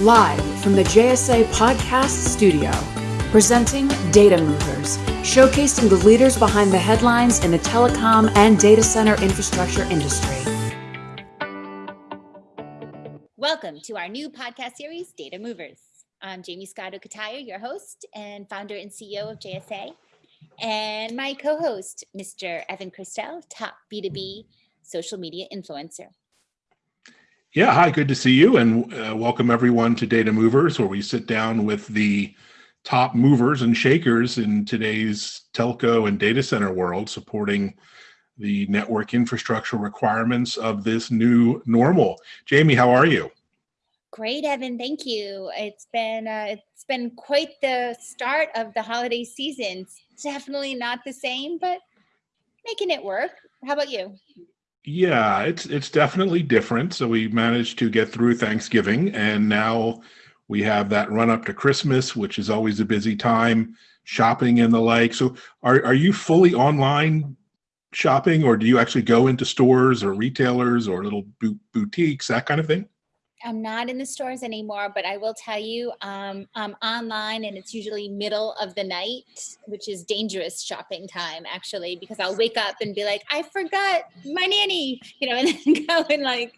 Live from the JSA Podcast Studio, presenting Data Movers, showcasing the leaders behind the headlines in the telecom and data center infrastructure industry. Welcome to our new podcast series, Data Movers. I'm Jamie Scott Okataya, your host and founder and CEO of JSA, and my co-host, Mr. Evan Kirstel, top B2B social media influencer. Yeah, hi, good to see you and uh, welcome everyone to Data Movers, where we sit down with the top movers and shakers in today's telco and data center world, supporting the network infrastructure requirements of this new normal. Jamie, how are you? Great, Evan. Thank you. It's been uh, it's been quite the start of the holiday season. It's definitely not the same, but making it work. How about you? Yeah, it's it's definitely different. So we managed to get through Thanksgiving and now we have that run up to Christmas, which is always a busy time, shopping and the like. So are are you fully online shopping or do you actually go into stores or retailers or little boutiques, that kind of thing? I'm not in the stores anymore, but I will tell you, um, I'm online and it's usually middle of the night, which is dangerous shopping time actually, because I'll wake up and be like, I forgot my nanny, you know, and then go and like,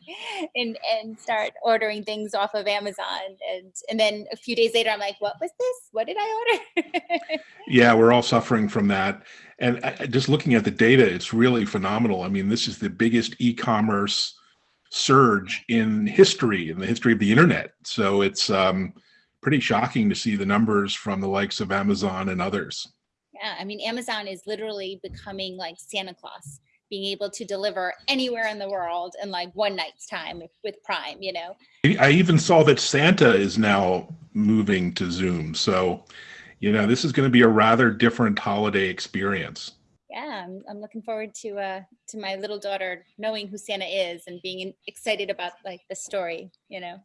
and, and start ordering things off of Amazon. And, and then a few days later, I'm like, what was this? What did I order? yeah, we're all suffering from that. And uh, just looking at the data, it's really phenomenal. I mean, this is the biggest e-commerce surge in history, in the history of the internet. So it's um, pretty shocking to see the numbers from the likes of Amazon and others. Yeah, I mean, Amazon is literally becoming like Santa Claus, being able to deliver anywhere in the world in like one night's time with, with Prime, you know? I even saw that Santa is now moving to Zoom. So, you know, this is going to be a rather different holiday experience yeah, I'm, I'm looking forward to uh, to my little daughter knowing who Santa is and being excited about like the story, you know.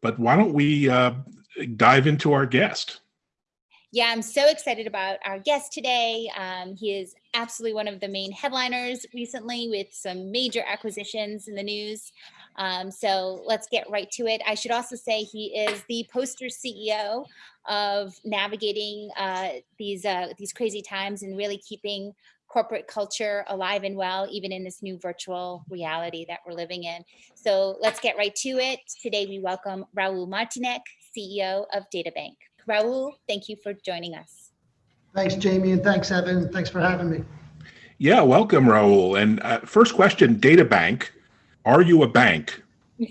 But why don't we uh, dive into our guest? Yeah, I'm so excited about our guest today. Um, he is absolutely one of the main headliners recently with some major acquisitions in the news. Um, so let's get right to it. I should also say he is the poster CEO of navigating uh, these uh, these crazy times and really keeping corporate culture alive and well, even in this new virtual reality that we're living in. So let's get right to it. Today we welcome Raul Martynek, CEO of DataBank. Raul, thank you for joining us. Thanks, Jamie, and thanks, Evan. Thanks for having me. Yeah, welcome, Raul. And uh, first question, DataBank, are you a bank?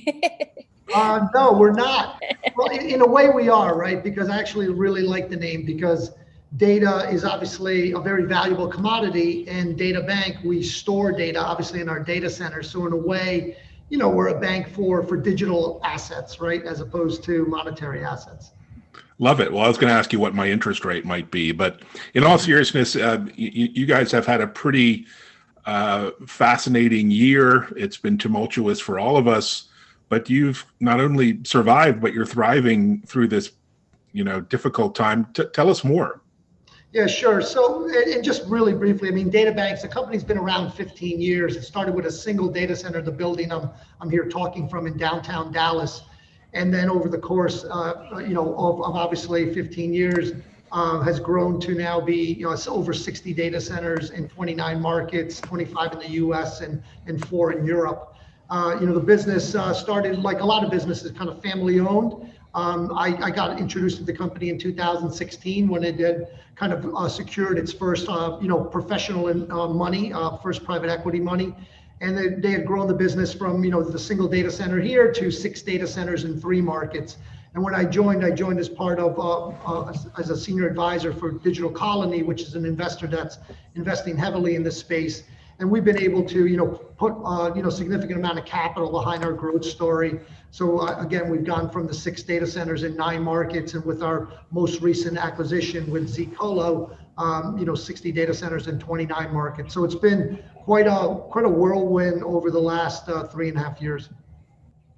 uh, no, we're not. Well, in, in, a way we are, right? Because I actually really like the name because data is obviously a very valuable commodity and data bank, we store data obviously in our data center. So in a way, you know, we're a bank for, for digital assets, right? As opposed to monetary assets. Love it. Well, I was going to ask you what my interest rate might be, but in all seriousness, uh, you, you guys have had a pretty uh, fascinating year. It's been tumultuous for all of us, but you've not only survived, but you're thriving through this, you know, difficult time. T tell us more. Yeah, sure. So, and just really briefly, I mean, DataBanks, the company's been around 15 years. It started with a single data center, the building I'm, I'm here talking from in downtown Dallas. And then over the course, uh, you know, of, of obviously 15 years, uh, has grown to now be, you know, over 60 data centers in 29 markets, 25 in the US and, and four in Europe. Uh, you know, the business uh, started like a lot of businesses, kind of family owned. Um, I, I, got introduced to the company in 2016 when it had kind of uh, secured its first, uh, you know, professional uh, money, first private equity money. And they, they had grown the business from, you know, the single data center here to six data centers in three markets. And when I joined, I joined as part of, uh, uh, as a senior advisor for Digital Colony, which is an investor that's investing heavily in this space. And we've been able to, you know, put, uh, you know, significant amount of capital behind our growth story. So uh, again, we've gone from the six data centers in nine markets, and with our most recent acquisition with zColo, um, you know, 60 data centers in 29 markets. So it's been quite a quite a whirlwind over the last uh, three and a half years.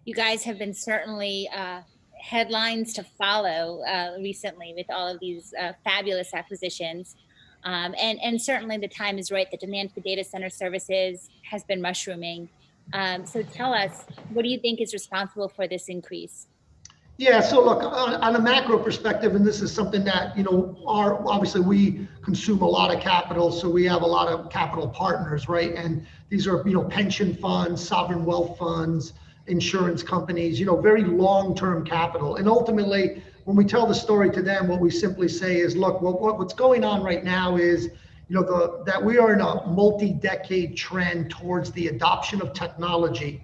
You guys have been certainly uh, headlines to follow uh, recently with all of these uh, fabulous acquisitions. Um, and, and certainly the time is right. The demand for data center services has been mushrooming. Um, so tell us, what do you think is responsible for this increase? Yeah, so look, on, on, a macro perspective, and this is something that, you know, our obviously we consume a lot of capital, so we have a lot of capital partners, right? And these are, you know, pension funds, sovereign wealth funds, insurance companies, you know, very long-term capital. And ultimately, when we tell the story to them, what we simply say is, look, what, what what's going on right now is, you know, the, that we are in a multi-decade trend towards the adoption of technology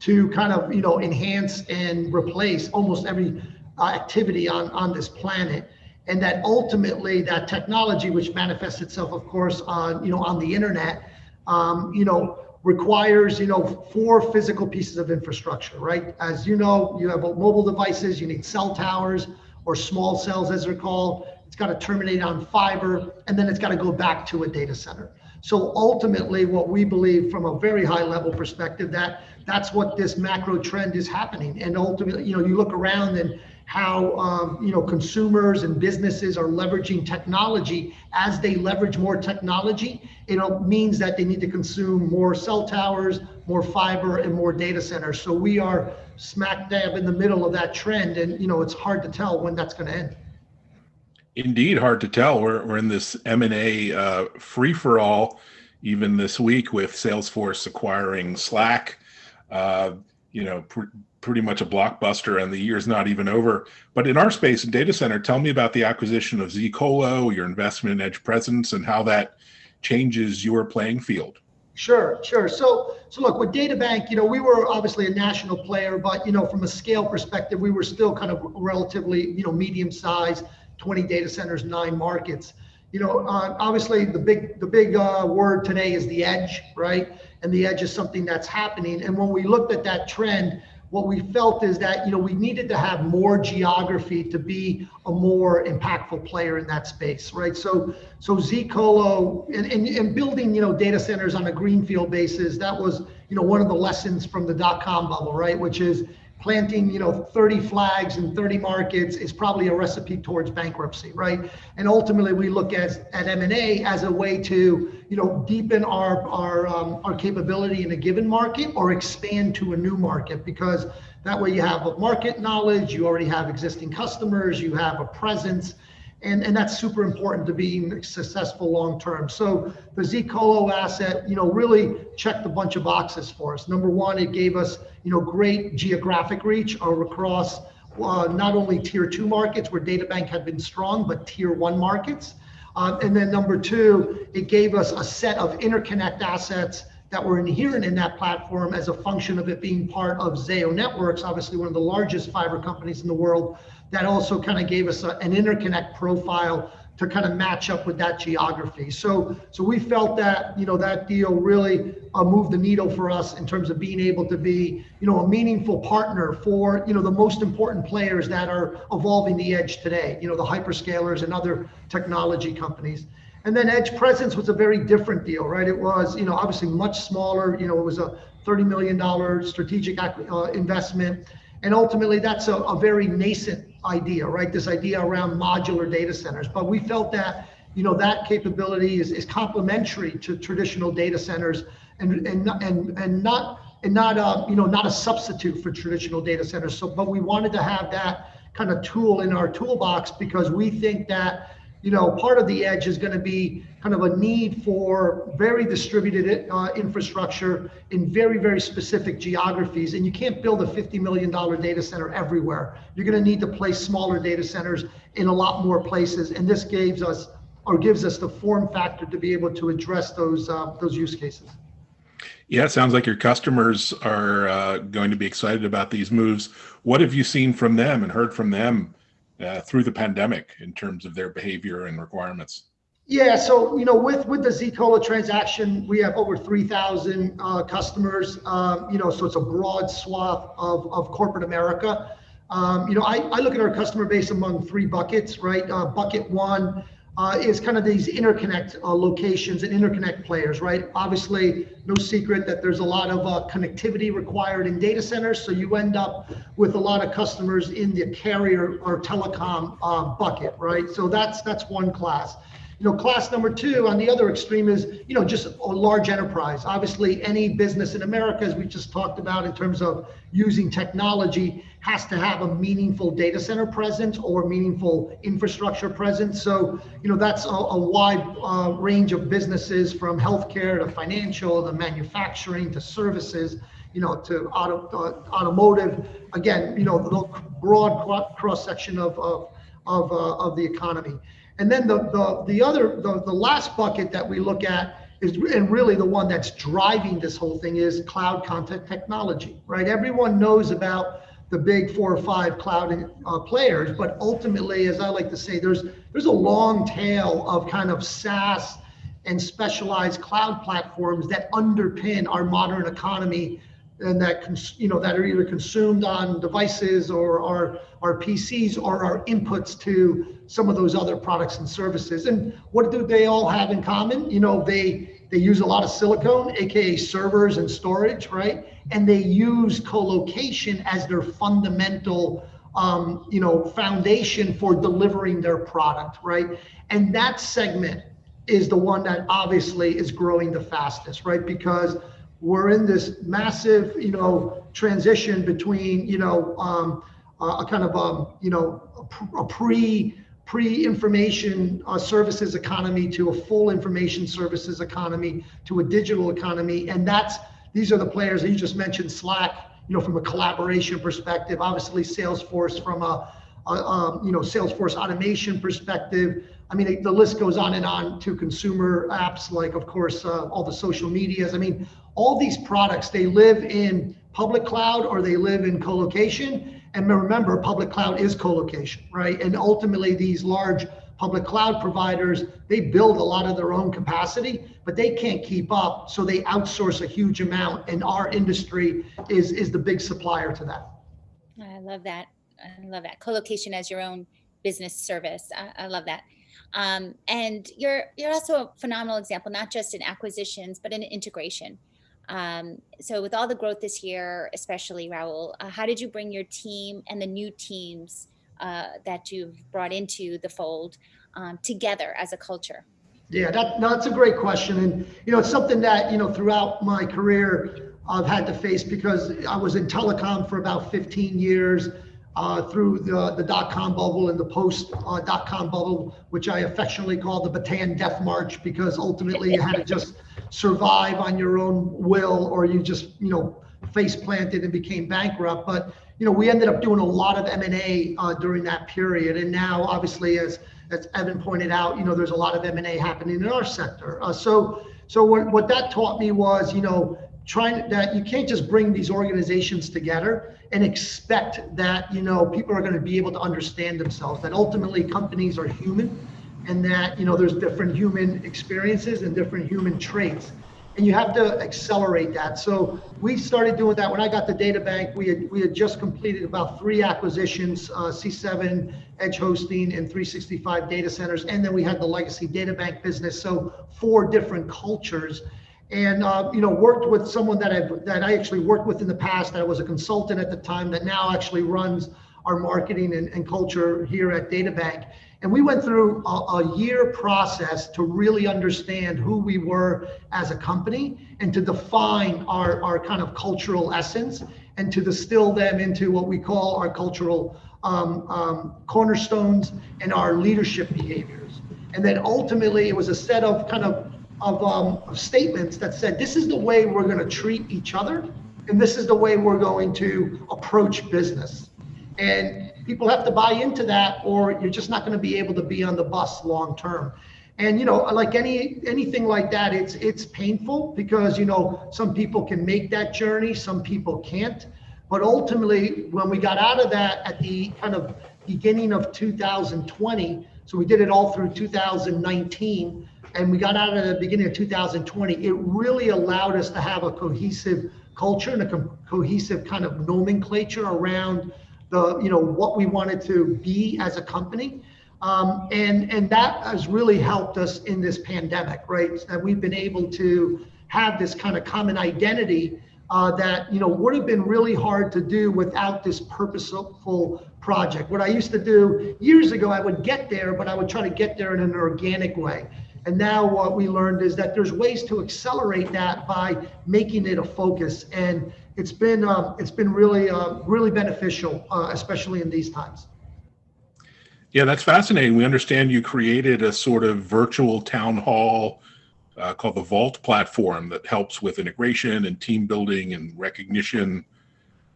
to kind of, you know, enhance and replace almost every uh, activity on, on this planet. And that ultimately that technology, which manifests itself, of course, on, you know, on the internet, um, you know, requires, you know, four physical pieces of infrastructure, right? As you know, you have mobile devices, you need cell towers or small cells as they're called. It's got to terminate on fiber, and then it's got to go back to a data center. So ultimately, what we believe from a very high level perspective, that that's what this macro trend is happening. And ultimately, you know, you look around and how um, you know consumers and businesses are leveraging technology. As they leverage more technology it means that they need to consume more cell towers more fiber and more data centers. So we are smack dab in the middle of that trend and you know it's hard to tell when that's going to end. Indeed hard to tell. We're, we're in this m&a uh, free-for-all even this week with salesforce acquiring slack. Uh, you know pretty much a blockbuster and the year's not even over. But in our space, and data center, tell me about the acquisition of zColo, your investment in Edge Presence, and how that changes your playing field. Sure, sure. So, so look, with DataBank, you know, we were obviously a national player, but you know, from a scale perspective, we were still kind of relatively, you know, medium size, 20 data centers, nine markets. You know, uh, obviously the big the big uh, word today is the edge, right? And the edge is something that's happening. And when we looked at that trend, what we felt is that you know we needed to have more geography to be a more impactful player in that space right? So so zcolo and, and, and building you know data centers on a greenfield basis that was you know one of the lessons from the dot-com bubble right? Which is planting you know 30 flags in 30 markets is probably a recipe towards bankruptcy right? And ultimately we look at, at m&a as a way to you know deepen our our um, our capability in a given market or expand to a new market because that way you have a market knowledge you already have existing customers you have a presence and, and that's super important to being successful long term. So the zColo asset, you know, really checked a bunch of boxes for us. Number one, it gave us, you know, great geographic reach across uh, not only tier two markets where DataBank had been strong, but tier one markets. Uh, and then number two, it gave us a set of interconnect assets that were inherent in that platform as a function of it being part of Zayo Networks, obviously one of the largest fiber companies in the world, that also kind of gave us a, an interconnect profile to kind of match up with that geography. So, so we felt that you know that deal really uh, moved the needle for us in terms of being able to be you know a meaningful partner for you know the most important players that are evolving the edge today. You know the hyperscalers and other technology companies. And then Edge Presence was a very different deal, right? It was you know obviously much smaller. You know it was a $30 million strategic uh, investment. And ultimately, that's a, a very nascent idea, right? This idea around modular data centers. But we felt that, you know, that capability is, is complementary to traditional data centers and, and, and, and not, and not, a, you know, not a substitute for traditional data centers. So, but we wanted to have that kind of tool in our toolbox because we think that you know, part of the edge is going to be kind of a need for very distributed uh, infrastructure in very, very specific geographies. And you can't build a $50 million data center everywhere. You're going to need to place smaller data centers in a lot more places. And this gives us or gives us the form factor to be able to address those uh, those use cases. Yeah, sounds like your customers are uh, going to be excited about these moves. What have you seen from them and heard from them uh, through the pandemic in terms of their behavior and requirements? Yeah, so you know, with with the zColo transaction, we have over 3,000 uh, customers. Um, you know, so it's a broad swath of, of corporate America. Um, you know, I, I look at our customer base among three buckets, right? Uh, bucket one uh, is kind of these interconnect uh, locations and interconnect players, right? Obviously, no secret that there's a lot of uh, connectivity required in data centers. So you end up with a lot of customers in the carrier or telecom uh, bucket, right? So that's that's one class. You know, class number two on the other extreme is, you know, just a large enterprise. Obviously, any business in America, as we just talked about in terms of using technology, has to have a meaningful data center presence or meaningful infrastructure presence. So, you know, that's a, a wide uh, range of businesses from healthcare to financial to manufacturing to services you know, to auto, uh, automotive. Again, you know, the broad cross section of of of, uh, of the economy. And then the, the, the other, the, the last bucket that we look at is, and really the one that's driving this whole thing is cloud content technology, right? Everyone knows about the big four or five cloud uh, players, but ultimately, as I like to say, there's there's a long tail of kind of SaaS and specialized cloud platforms that underpin our modern economy and that you know that are either consumed on devices or our our PCs or our inputs to some of those other products and services. And what do they all have in common? You know, they they use a lot of silicone, aka servers and storage, right? And they use co-location as their fundamental um, you know foundation for delivering their product, right? And that segment is the one that obviously is growing the fastest, right? Because we're in this massive, you know, transition between, you know, um, a kind of, um, you know, a pre pre information uh, services economy to a full information services economy to a digital economy, and that's these are the players that you just mentioned. Slack, you know, from a collaboration perspective, obviously Salesforce from a, a um, you know Salesforce automation perspective. I mean, the list goes on and on to consumer apps like, of course, uh, all the social medias. I mean, all these products, they live in public cloud or they live in co-location. And remember, public cloud is co-location, right? And ultimately, these large public cloud providers, they build a lot of their own capacity, but they can't keep up. So they outsource a huge amount. And our industry is, is the big supplier to that. I love that. I love that. Co-location as your own business service. I, I love that. Um, and you're you're also a phenomenal example, not just in acquisitions, but in integration. Um, so with all the growth this year, especially Raul, uh, how did you bring your team and the new teams uh, that you've brought into the fold um, together as a culture? Yeah, that, no, that's a great question. And, you know, it's something that, you know, throughout my career, I've had to face because I was in telecom for about 15 years uh, through the, the dot-com bubble and the post-dot-com uh, bubble, which I affectionately call the Bataan Death March because ultimately you had to just survive on your own will or you just, you know, face planted and became bankrupt. But, you know, we ended up doing a lot of M&A uh, during that period. And now, obviously, as, as Evan pointed out, you know, there's a lot of M&A happening in our sector. Uh, so, so what, what that taught me was, you know, trying that you can't just bring these organizations together and expect that you know people are going to be able to understand themselves that ultimately companies are human and that you know there's different human experiences and different human traits. And you have to accelerate that. So we started doing that. When i got the DataBank we had we had just completed about three acquisitions uh, c7 edge hosting and 365 data centers. And then we had the legacy data bank business. So four different cultures and uh, you know worked with someone that I that I actually worked with in the past. That was a consultant at the time that now actually runs our marketing and, and culture here at DataBank. And we went through a, a, year process to really understand who we were as a company and to define our, our kind of cultural essence and to distill them into what we call our cultural um, um, cornerstones and our leadership behaviors. And then ultimately, it was a set of kind of of, um, of statements that said this is the way we're going to treat each other and this is the way we're going to approach business. And people have to buy into that or you're just not going to be able to be on the bus long term and you know like any anything like that it's it's painful because you know some people can make that journey some people can't. But ultimately when we got out of that at the kind of beginning of 2020 so we did it all through 2019 and we got out at the beginning of 2020, it really allowed us to have a cohesive culture and a co- cohesive kind of nomenclature around the, you know, what we wanted to be as a company. Um, and, and that has really helped us in this pandemic, right? That we've been able to have this kind of common identity uh, that you know would have been really hard to do without this purposeful project. What I used to do years ago, I would get there, but I would try to get there in an organic way. And now what we learned is that there's ways to accelerate that by making it a focus. And it's been uh, it's been really uh, really beneficial, uh, especially in these times. Yeah, that's fascinating. We understand you created a sort of virtual town hall uh, called the Vault platform that helps with integration and team building and recognition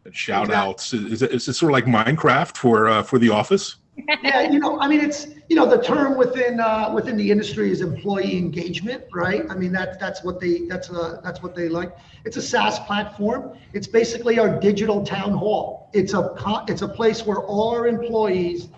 and shout outs. Is it, is it sort of like Minecraft for uh, for the office? Yeah, you know, I mean, it's you know the term within uh, within the industry is employee engagement, right? I mean, that's that's what they that's uh, that's what they like. It's a SaaS platform. It's basically our digital town hall. It's a it's a place where all our employees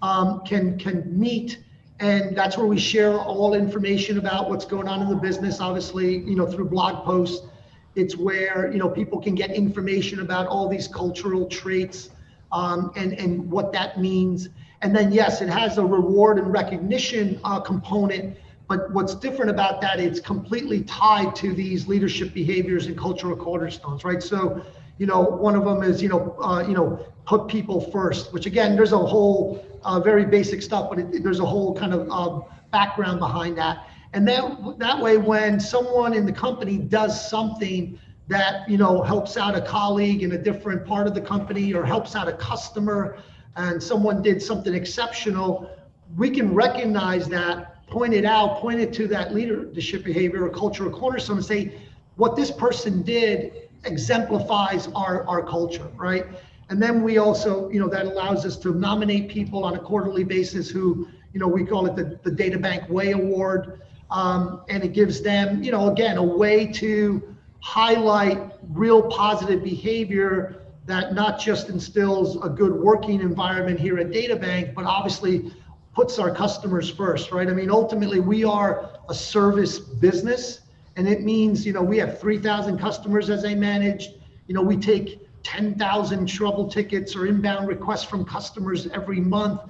um, can can meet, and that's where we share all information about what's going on in the business. Obviously, you know, through blog posts. It's where you know people can get information about all these cultural traits um, and and what that means and then, yes, it has a reward and recognition uh, component. But what's different about that, it's completely tied to these leadership behaviors and cultural cornerstones, right? So, you know, one of them is, you know, uh, you know, put people first, which again, there's a whole uh, very basic stuff, but it, there's a whole kind of uh, background behind that. And that that way, when someone in the company does something that you know helps out a colleague in a different part of the company or helps out a customer and someone did something exceptional, we can recognize that, point it out, point it to that leadership behavior or cultural cornerstone and say, what this person did exemplifies our, our culture, right? And then we also, you know, that allows us to nominate people on a quarterly basis who, you know, we call it the, the Data Bank Way Award. Um, and it gives them, you know, again, a way to highlight real positive behavior that not just instills a good working environment here at DataBank, but obviously puts our customers first, right? I mean, ultimately, we are a service business, and it means, you know, we have 3,000 customers as I manage. You know, we take 10,000 trouble tickets or inbound requests from customers every month.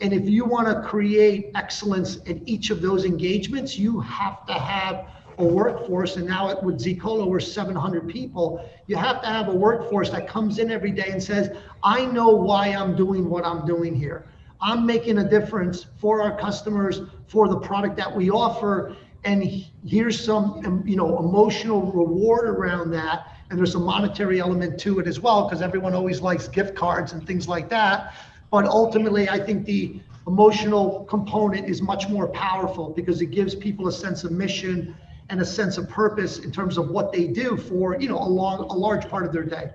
And if you want to create excellence in each of those engagements, you have to have a workforce, and now it, with zColo, we're 700 people. You have to have a workforce that comes in every day and says, I know why I'm doing what I'm doing here. I'm making a difference for our customers, for the product that we offer, and here's some you know emotional reward around that and there's a monetary element to it as well because everyone always likes gift cards and things like that but ultimately i think the emotional component is much more powerful because it gives people a sense of mission and a sense of purpose in terms of what they do for you know a long a large part of their day.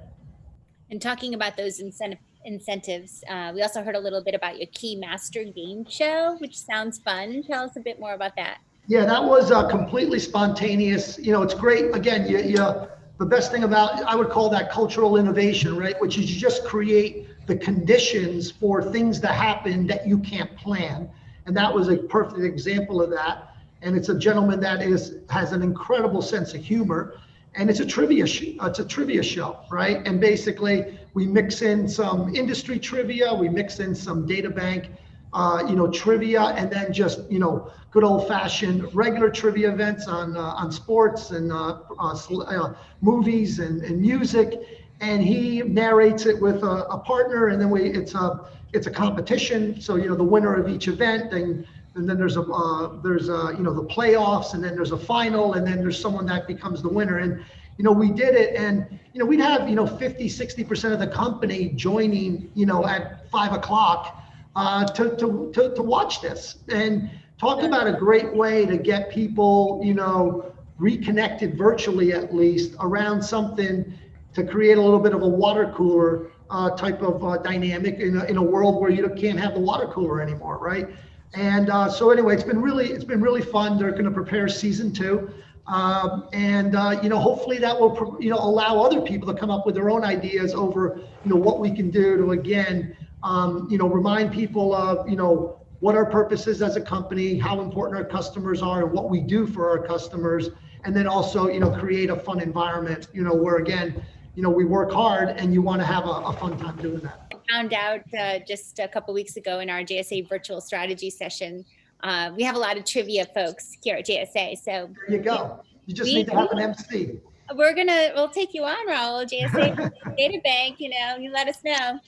And talking about those incentive incentives uh, we also heard a little bit about your key master game show which sounds fun. Tell us a bit more about that. Yeah that was uh, completely spontaneous. You know it's great. Again you, you the best thing about i would call that cultural innovation right? Which is you just create the conditions for things to happen that you can't plan. And that was a perfect example of that and it's a gentleman that is has an incredible sense of humor and it's a trivia sh- it's a trivia show right? And basically we mix in some industry trivia we mix in some data bank uh, you know trivia and then just you know good old fashioned regular trivia events on uh, on sports and uh, uh, uh, movies and, and music. And he narrates it with a, a partner and then we it's a it's a competition. So you know the winner of each event and and then there's a uh, there's a you know the playoffs and then there's a final and then there's someone that becomes the winner. And you know we did it and you know we'd have you know 50 60 percent of the company joining you know at five o'clock uh, to, to, to, to watch this and talk about a great way to get people you know reconnected virtually at least around something to create a little bit of a water cooler uh, type of uh, dynamic in a, in a world where you can't have the water cooler anymore right and uh, so anyway, it's been really it's been really fun. They're going to prepare season two, um, and uh, you know hopefully that will you know allow other people to come up with their own ideas over you know what we can do to again um, you know remind people of you know what our purpose is as a company, how important our customers are, and what we do for our customers, and then also you know create a fun environment you know where again you know we work hard and you want to have a, a fun time doing that found out uh, just a couple weeks ago in our JSA virtual strategy session. Uh, we have a lot of trivia folks here at JSA. So there you go. You just need to have an MC. we're gonna we'll take you on, Raul. JSA Data Bank. You know, you let us know.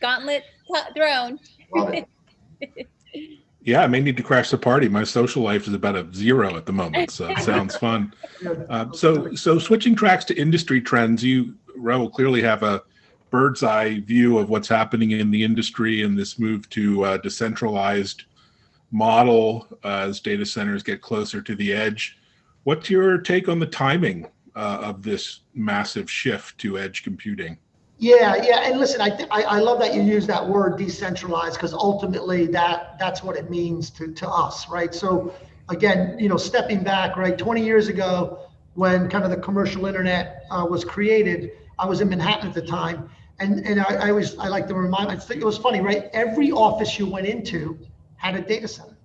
Gauntlet thrown. Yeah, I may need to crash the party. My social life is about a zero at the moment, so it sounds fun. Uh, so, so switching tracks to industry trends, you, Raul, clearly have a bird's eye view of what's happening in the industry and this move to uh, decentralized model uh, as data centers get closer to the edge. What's your take on the timing uh, of this massive shift to edge computing? Yeah, yeah, and listen, I, th- I, I love that you use that word decentralized because ultimately that that's what it means to to us, right? So again, you know, stepping back, right, 20 years ago when kind of the commercial internet uh, was created, I was in Manhattan at the time, and and I, I always I like to remind. I think it was funny, right? Every office you went into had a data center,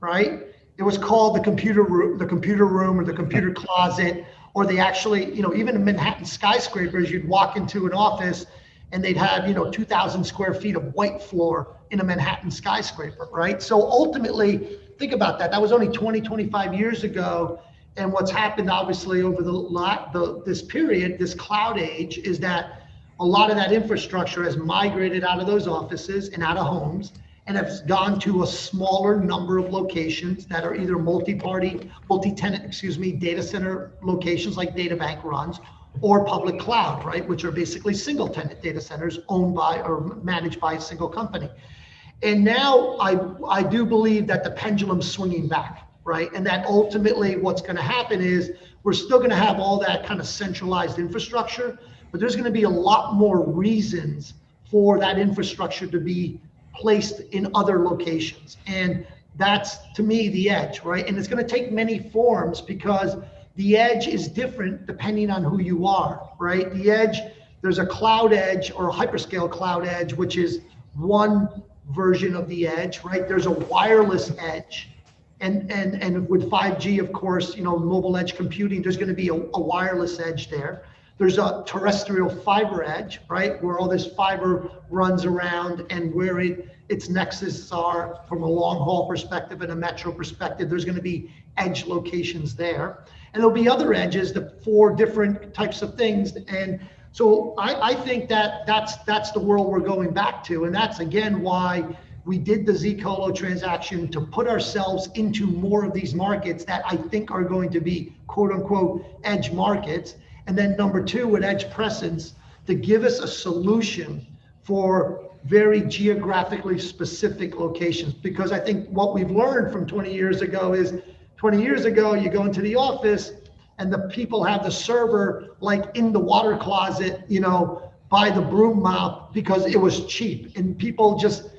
right? It was called the computer room, the computer room, or the computer closet or they actually, you know, even in Manhattan skyscrapers, you'd walk into an office and they'd have, you know, 2,000 square feet of white floor in a Manhattan skyscraper, right? So ultimately, think about that. That was only 20, 25 years ago. And what's happened, obviously, over the, the this period, this cloud age, is that a lot of that infrastructure has migrated out of those offices and out of homes and has gone to a smaller number of locations that are either multi-party, multi-tenant, excuse me, data center locations like DataBank runs, or public cloud, right, which are basically single tenant data centers owned by or managed by a single company. And now I, I do believe that the pendulum's swinging back, right? And that ultimately what's going to happen is we're still going to have all that kind of centralized infrastructure, but there's going to be a lot more reasons for that infrastructure to be placed in other locations. And that's to me the edge, right? And it's going to take many forms because the edge is different depending on who you are, right? The edge, there's a cloud edge or a hyperscale cloud edge, which is one version of the edge, right? There's a wireless edge. And, and, and with 5G, of course, you know, mobile edge computing, there's going to be a, a wireless edge there. There's a terrestrial fiber edge, right, where all this fiber runs around and where it, its nexus are from a long haul perspective and a metro perspective. There's going to be edge locations there. And there'll be other edges, the four different types of things. And so I, I think that that's that's the world we're going back to. And that's again why we did the zColo transaction to put ourselves into more of these markets that I think are going to be quote unquote edge markets. And then number two, with edge presence, to give us a solution for very geographically specific locations. Because I think what we've learned from 20 years ago is 20 years ago, you go into the office and the people have the server like in the water closet, you know, by the broom mop because it was cheap. And people just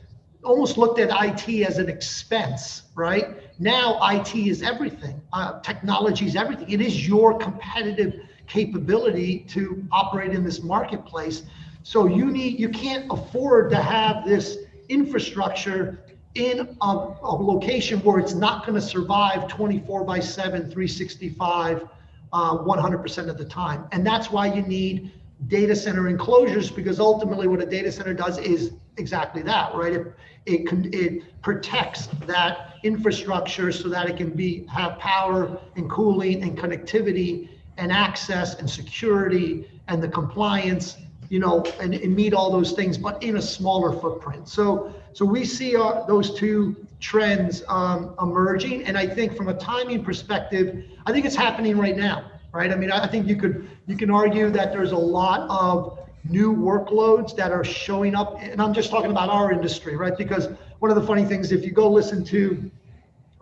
almost looked at IT as an expense, right? Now IT is everything. Uh, technology is everything. It is your competitive capability to operate in this marketplace. So you need you can't afford to have this infrastructure in a, a location where it's not going to survive 24 by 7, 365, uh, 100% of the time. And that's why you need data center enclosures because ultimately what a data center does is exactly that, right? It, it, it protects that infrastructure so that it can be have power and cooling and connectivity and access and security and the compliance, you know, and, and meet all those things, but in a smaller footprint. So, so we see our, those two trends um, emerging, and I think from a timing perspective, I think it's happening right now, right? I mean, I think you could you can argue that there's a lot of new workloads that are showing up, and I'm just talking about our industry, right? Because one of the funny things, if you go listen to,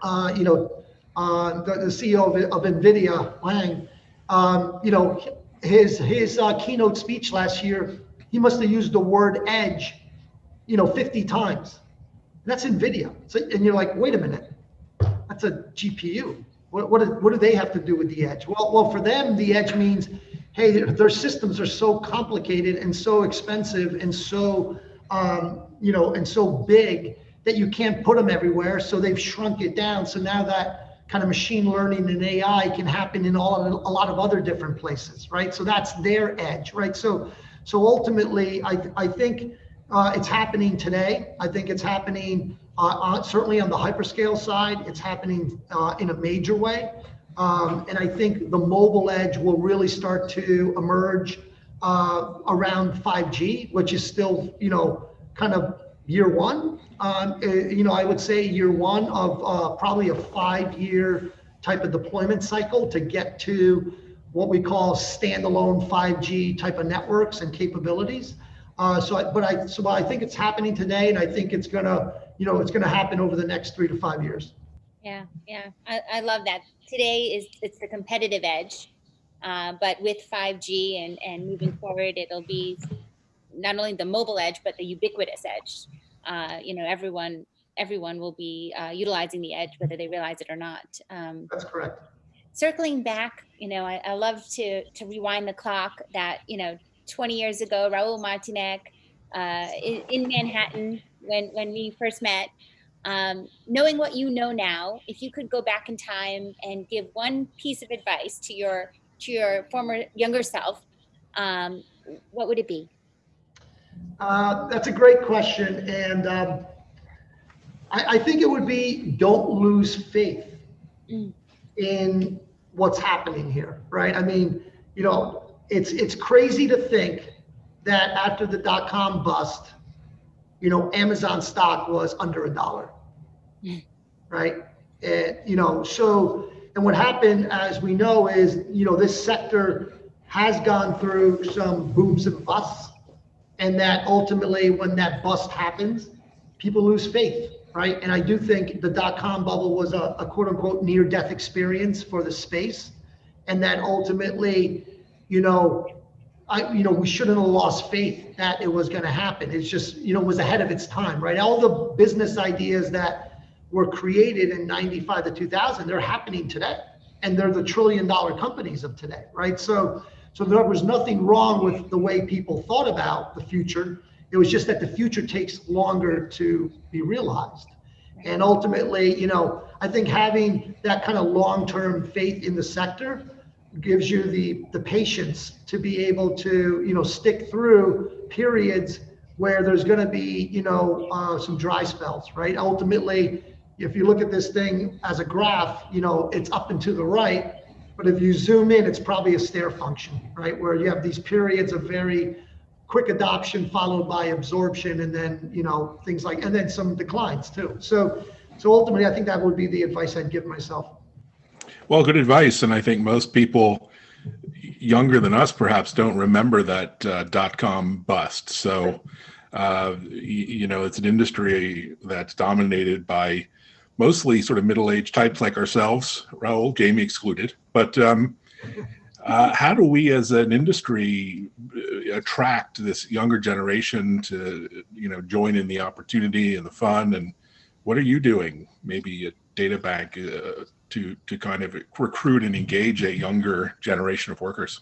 uh, you know, uh, the, the CEO of, of NVIDIA, Huang, um, you know, his his uh, keynote speech last year, he must have used the word edge, you know, 50 times. That's NVIDIA. So, and you're like, wait a minute, that's a GPU. What, what, do, what do they have to do with the edge? Well, well, for them, the edge means, hey, their, their systems are so complicated and so expensive and so, um, you know, and so big that you can't put them everywhere. So they've shrunk it down. So now that kind of machine learning and AI can happen in all a lot of other different places, right? So that's their edge, right? So so ultimately, I I think uh, it's happening today. I think it's happening uh, certainly on the hyperscale side. It's happening uh, in a major way. Um, and I think the mobile edge will really start to emerge uh, around 5G, which is still, you know, kind of year one. Um, uh, you know, I would say year one of uh, probably a five-year type of deployment cycle to get to what we call standalone 5G type of networks and capabilities. Uh, so, I, but I, so I think it's happening today, and I think it's gonna, you know, it's gonna happen over the next three to five years. Yeah, yeah, I, I love that. Today is it's the competitive edge, uh, but with 5G and and moving forward, it'll be not only the mobile edge but the ubiquitous edge. Uh, you know, everyone everyone will be uh, utilizing the edge whether they realize it or not. Um, That's correct. circling back, you know, I, I love to to rewind the clock. That you know, 20 years ago, Raul Martynek uh, in, in Manhattan when when we first met. Um, knowing what you know now, if you could go back in time and give one piece of advice to your to your former younger self, um, what would it be? Uh, that's a great question, and um, I, I, think it would be don't lose faith in what's happening here, right? I mean, you know, it's it's crazy to think that after the dot com bust, you know, Amazon stock was under a dollar, right? And you know, so and what happened, as we know, is you know this sector has gone through some booms and busts and that ultimately when that bust happens people lose faith right and i do think the dot-com bubble was a, a quote unquote near death experience for the space and that ultimately you know I, you know, we shouldn't have lost faith that it was going to happen. It's just, you know, was ahead of its time, right? All the business ideas that were created in 95 to 2000, they're happening today. And they're the trillion dollar companies of today, right? So, so there was nothing wrong with the way people thought about the future. It was just that the future takes longer to be realized. And ultimately, you know, I think having that kind of long-term faith in the sector gives you the the patience to be able to, you know, stick through periods where there's going to be, you know, uh, some dry spells, right? Ultimately, if you look at this thing as a graph, you know, it's up and to the right but if you zoom in, it's probably a stair function, right? Where you have these periods of very quick adoption followed by absorption and then, you know, things like, and then some declines too. So, so ultimately, I think that would be the advice I'd give myself. Well, good advice. And I think most people younger than us perhaps don't remember that uh, dot com bust. So, uh, you, know, it's an industry that's dominated by mostly sort of middle-aged types like ourselves, Raul, Jamie excluded. But um, uh, how do we, as an industry, uh, attract this younger generation to, you know, join in the opportunity and the fun? And what are you doing, maybe at DataBank, uh, to to kind of recruit and engage a younger generation of workers?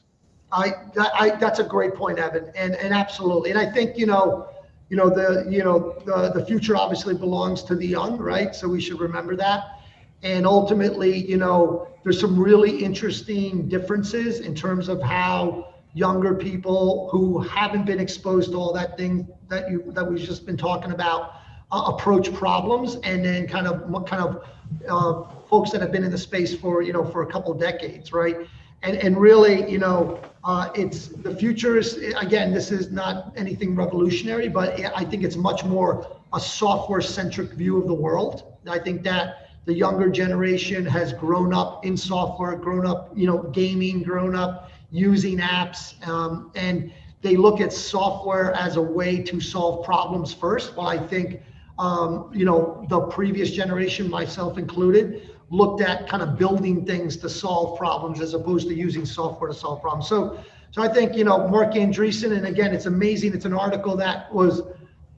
I, I that's a great point, Evan, and and absolutely, and I think you know you know the you know the, the future obviously belongs to the young right so we should remember that and ultimately you know there's some really interesting differences in terms of how younger people who haven't been exposed to all that thing that you that we've just been talking about uh, approach problems and then kind of what kind of uh, folks that have been in the space for you know for a couple decades right and and really, you know, uh, it's the future is again. This is not anything revolutionary, but I think it's much more a software-centric view of the world. I think that the younger generation has grown up in software, grown up, you know, gaming, grown up using apps, um, and they look at software as a way to solve problems first. Well, I think, um, you know, the previous generation, myself included, looked at kind of building things to solve problems as opposed to using software to solve problems. So, so I think you know Marc Andreessen, and again, it's amazing. It's an article that was,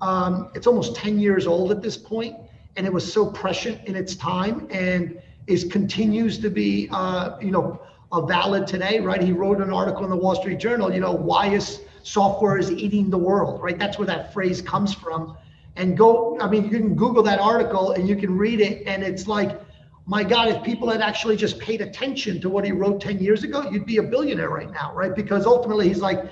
um, it's almost 10 years old at this point, and it was so prescient in its time, and is continues to be, uh, you know, a valid today, right? He wrote an article in the Wall Street Journal. You know, why is software is eating the world, right? That's where that phrase comes from. And go, I mean, you can Google that article and you can read it, and it's like my God, if people had actually just paid attention to what he wrote 10 years ago, you'd be a billionaire right now, right? Because ultimately he's like,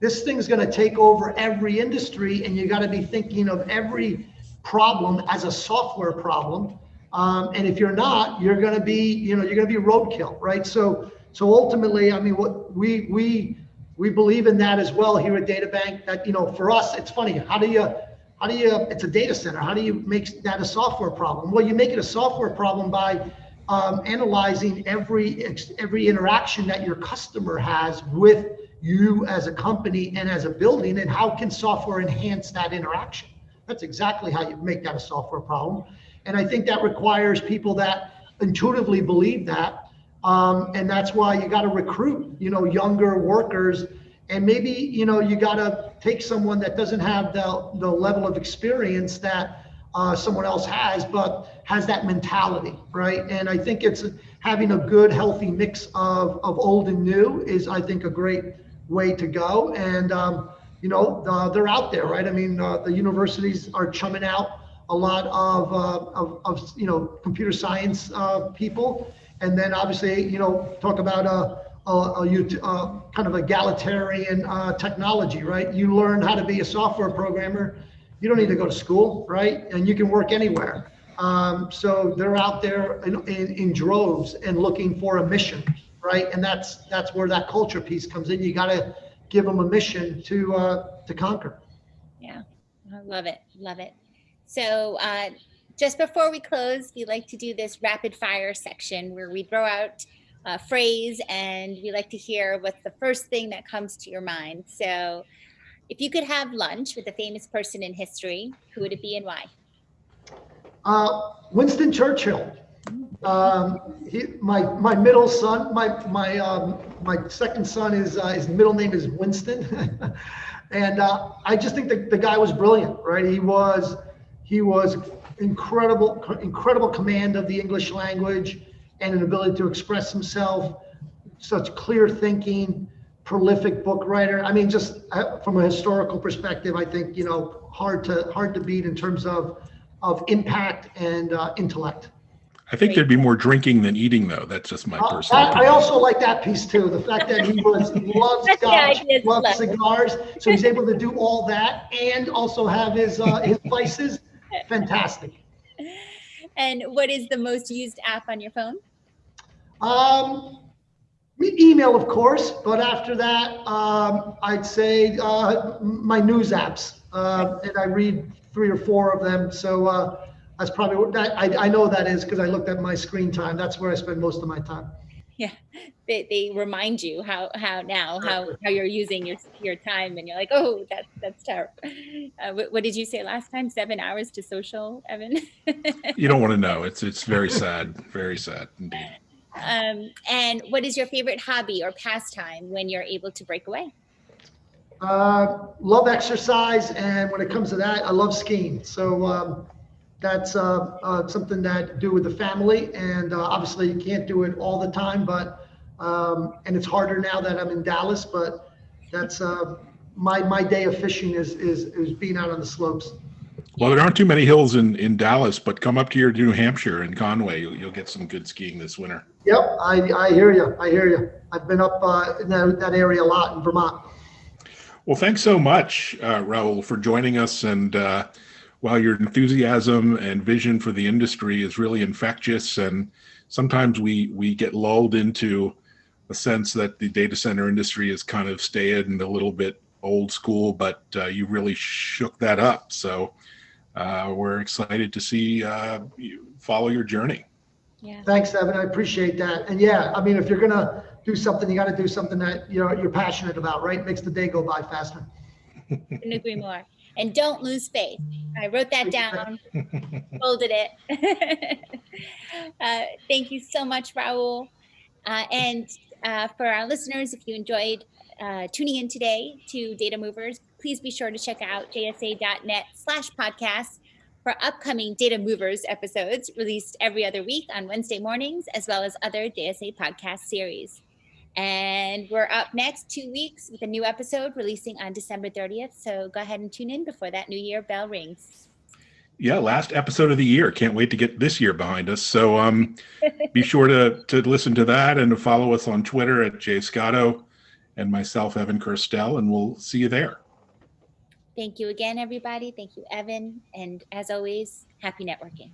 this thing's going to take over every industry, and you got to be thinking of every problem as a software problem. Um, and if you're not, you're going to be, you know, you're going to be roadkill, right? So, so ultimately, I mean, what we we we believe in that as well here at DataBank. That you know, for us, it's funny. How do you how do you? It's a data center. How do you make that a software problem? Well, you make it a software problem by um, analyzing every every interaction that your customer has with you as a company and as a building, and how can software enhance that interaction? That's exactly how you make that a software problem. And I think that requires people that intuitively believe that. Um, and that's why you got to recruit, you know, younger workers. And maybe, you know, you got to take someone that doesn't have the, the level of experience that uh, someone else has, but has that mentality, right? And I think it's having a good, healthy mix of, of old and new is, I think, a great way to go. And, um, you know, uh, they're out there, right? I mean, uh, the universities are chumming out a lot of, uh, of, of, you know, computer science uh, people. And then obviously, you know, talk about a, a, a uh, kind of egalitarian uh, technology, right? You learn how to be a software programmer. You don't need to go to school, right? And you can work anywhere. Um, so they're out there in, in, in droves and looking for a mission, right? And that's that's where that culture piece comes in. You got to give them a mission to uh, to conquer. Yeah, I love it, love it. So uh, just before we close, we like to do this rapid fire section where we throw out a phrase and we like to hear what's the first thing that comes to your mind. So if you could have lunch with a famous person in history, who would it be and why? Uh, Winston Churchill. Um, he, my my middle son, my my um, my second son is uh, his middle name is Winston, and uh, I just think the, the guy was brilliant, right? He was he was incredible incredible command of the English language and an ability to express himself, such clear thinking, prolific book writer. I mean, just uh, from a historical perspective, I think you know hard to hard to beat in terms of of impact and uh, intellect. I think there'd be more drinking than eating, though. That's just my uh, personal. I, I, also like that piece too. The fact that he was loves scotch, loves cigars, so he's able to do all that and also have his uh, his vices. Fantastic. And what is the most used app on your phone? Um, email, of course, but after that, um, I'd say uh, my news apps, uh, and I read three or four of them. So. Uh, that's probably what that, I, I know that is because I looked at my screen time. That's where I spend most of my time. Yeah, they, they remind you how how now how how you're using your your time, and you're like, oh, that's that's terrible. Uh, what, what, did you say last time? Seven hours to social, Evan? you don't want to know. It's it's very sad, very sad indeed. Um, and what is your favorite hobby or pastime when you're able to break away? Uh, love exercise, and when it comes to that, I love skiing. So um, that's uh, uh, something that do with the family. And uh, obviously you can't do it all the time, but, um, and it's harder now that I'm in Dallas, but that's uh, my, my day of fishing is, is, is being out on the slopes. Well, there aren't too many hills in, in Dallas, but come up to your New Hampshire and Conway. You'll, you'll get some good skiing this winter. Yep, I, I hear you. I hear you. I've been up uh, in that, that area a lot in Vermont. Well, thanks so much, uh, Raul, for joining us and uh, while your enthusiasm and vision for the industry is really infectious and sometimes we we get lulled into a sense that the data center industry is kind of staid and a little bit old school but uh, you really shook that up. So uh, we're excited to see uh, you follow your journey. Yeah. Thanks evan. I appreciate that. And yeah i mean if you're gonna do something you got to do something that you know you're passionate about right? Makes the day go by faster. Couldn't agree more and don't lose faith. I wrote that down, folded it. uh, thank you so much, Raul. Uh, and uh, for our listeners, if you enjoyed uh, tuning in today to Data Movers, please be sure to check out jsa.net slash podcast for upcoming Data Movers episodes released every other week on Wednesday mornings, as well as other JSA podcast series. And we're up next two weeks with a new episode releasing on December 30th. So go ahead and tune in before that new year bell rings. Yeah, last episode of the year. Can't wait to get this year behind us. So um, be sure to to listen to that and to follow us on Twitter at Jay Scotto and myself, Evan Kirstel, and we'll see you there. Thank you again, everybody. Thank you, Evan. And as always, happy networking.